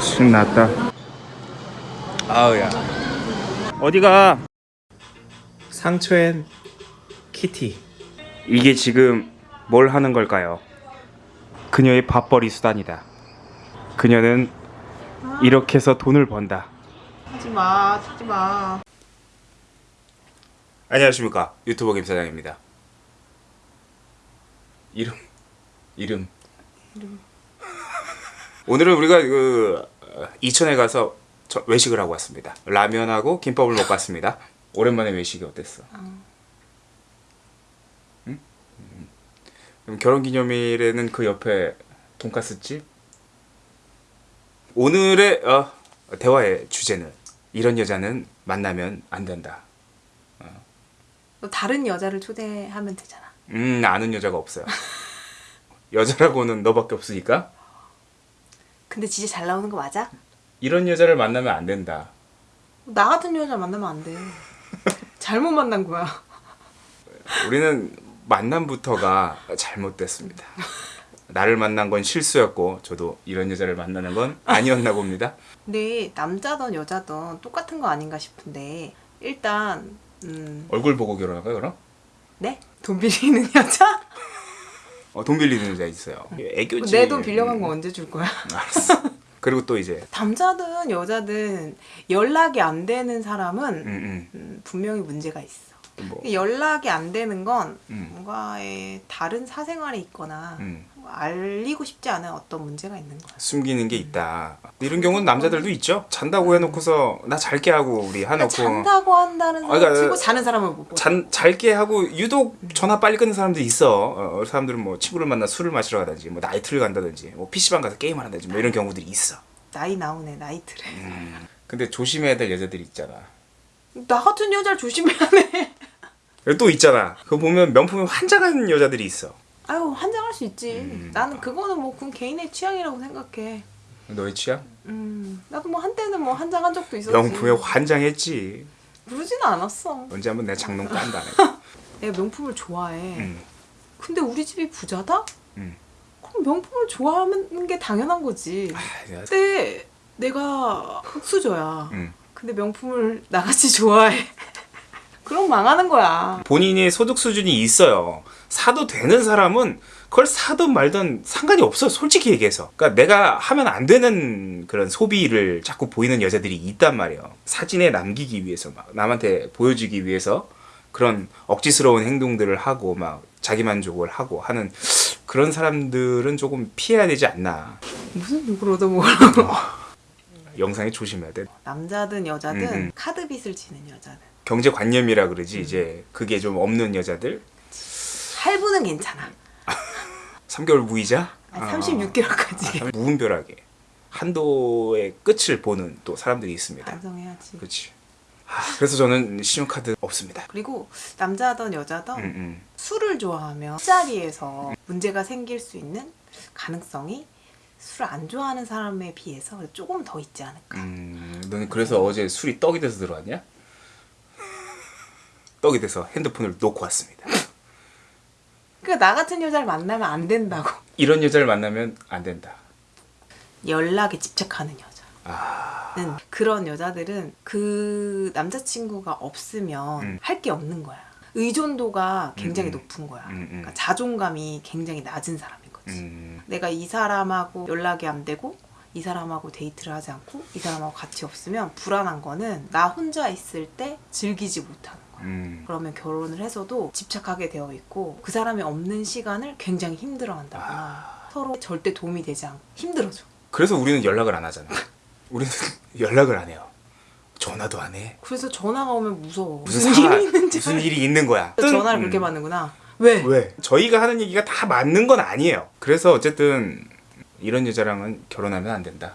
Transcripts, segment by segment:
신났다. 아우야. 어디가? 상처엔 키티 이게 지금 뭘 하는 걸까요? 그녀의 밥벌이 수단이다. 그녀는 이렇게 해서 돈을 번다. 하지마 하지마. 안녕하십니까. 유튜버 김사장입니다. 이름 이름. 오늘은 우리가 그 어, 이천에 가서 저- 외식을 하고 왔습니다. 라면하고 김밥을 먹고 왔습니다. 오랜만에 외식이 어땠어? 응? 그럼 결혼기념일에는 그 옆에 돈가스집? 오늘의 어, 대화의 주제는 이런 여자는 만나면 안 된다. 너 다른 여자를 초대하면 되잖아. 음 아는 여자가 없어요. 여자라고는 너밖에 없으니까. 근데 진짜 잘 나오는 거 맞아? 이런 여자를 만나면 안 된다. 나 같은 여자 만나면 안돼. 잘못 만난 거야. 우리는 만남부터가 잘못됐습니다. 나를 만난 건 실수였고 저도 이런 여자를 만나는 건 아니었나 봅니다. 근데 남자든 여자든 똑같은 거 아닌가 싶은데 일단 음, 얼굴 보고 결혼할까요 그럼? 네? 돈 빌리는 여자? 어, 돈 빌리는 여자 있어요. 애교지. 내 돈 빌려간 음, 거 언제 줄 거야? 알았어. 그리고 또 이제 남자든 여자든 연락이 안 되는 사람은 음, 음, 음, 분명히 문제가 있어 뭐, 연락이 안 되는 건 음. 뭔가의 다른 사생활이 있거나 음, 알리고 싶지 않은 어떤 문제가 있는 거야. 숨기는 게 있다. 이런 경우는 남자들도 있죠. 잔다고 해놓고서 나 잘게 하고 우리 그러니까 해놓고 잔다고 한다는 사람 아, 그러니까 치고 자는 사람을 못 봐. 잔, 잘게 하고 유독 전화 빨리 끊는 사람도 있어. 어, 사람들은 뭐 친구를 만나 술을 마시러 가든지 뭐 나이트를 간다든지 뭐 PC방 가서 게임을 한다든지 뭐 이런 경우들이 있어. 나이 나오네 나이트래. 근데 조심해야 될 여자들이 있잖아. 나 같은 여자를 조심해야 돼. 또 있잖아. 그거 보면 명품이 환장한 여자들이 있어. 아유 환장할 수 있지. 음. 나는 그거는 뭐 그건 개인의 취향이라고 생각해. 너의 취향? 음 나도 뭐 한때는 뭐 환장한 적도 있었지. 명품에 환장했지. 그러지는 않았어. 언제 한번 내 장롱 깐다. 내가. 명품을 좋아해. 음. 근데 우리 집이 부자다? 음. 그럼 명품을 좋아하는 게 당연한 거지. 아, 내가- 근데 내가 흑수저야. 음. 근데 명품을 나같이 좋아해. 그럼 망하는 거야. 본인이 소득 수준이 있어요. 사도 되는 사람은 그걸 사든 말든 상관이 없어. 솔직히 얘기해서. 그러니까 내가 하면 안 되는 그런 소비를 자꾸 보이는 여자들이 있단 말이에요. 사진에 남기기 위해서 막 남한테 보여주기 위해서 그런 억지스러운 행동들을 하고 막 자기 만족을 하고 하는 그런 사람들은 조금 피해야 되지 않나. 무슨 욕을 얻어먹으라고. 영상에 조심해야 돼. 남자든 여자든 음, 음. 카드빚을 지는 여자는. 경제관념이라 그러지 이제 그게 좀 없는 여자들. 할부는 괜찮아. 3개월 무이자? 어. 36개월까지. 무분별하게 한도의 끝을 보는 또 사람들이 있습니다. 반성해야지. 그렇지. 아, 그래서 저는 신용카드 없습니다. 그리고 남자든 여자든 음, 음. 술을 좋아하면 술자리에서 문제가 생길 수 있는 가능성이 술 안 좋아하는 사람에 비해서 조금 더 있지 않을까. 음, 너는 그래서 어제 술이 떡이 돼서 들어왔냐? 떡이 돼서 핸드폰을 놓고 왔습니다. 그러니까 나 같은 여자를 만나면 안 된다고. 이런 여자를 만나면 안 된다. 연락에 집착하는 여자. 아, 는 그런 여자들은 그 남자친구가 없으면 음. 할게 없는 거야. 의존도가 굉장히 음, 음. 높은 거야. 음, 음. 그러니까 자존감이 굉장히 낮은 사람인 거지. 음, 내가 이 사람하고 연락이 안 되고 이 사람하고 데이트를 하지 않고 이 사람하고 같이 없으면 불안한 거는 나 혼자 있을 때 즐기지 못하는 거야. 음. 그러면 결혼을 해서도 집착하게 되어 있고 그 사람이 없는 시간을 굉장히 힘들어한다거나 아. 서로 절대 도움이 되지 않고 힘들어져. 그래서 우리는 연락을 안 하잖아. 우리는 연락을 안 해요. 전화도 안 해. 그래서 전화가 오면 무서워. 무슨 무슨 일이 있는지 무슨 일이 있는 거야. 전화를 음. 그렇게 받는구나. 왜? 왜? 저희가 하는 얘기가 다 맞는 건 아니에요. 그래서 어쨌든 이런 여자랑은 결혼하면 안 된다.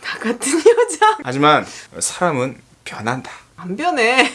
나 같은 여자 하지만 사람은 변한다. 안 변해.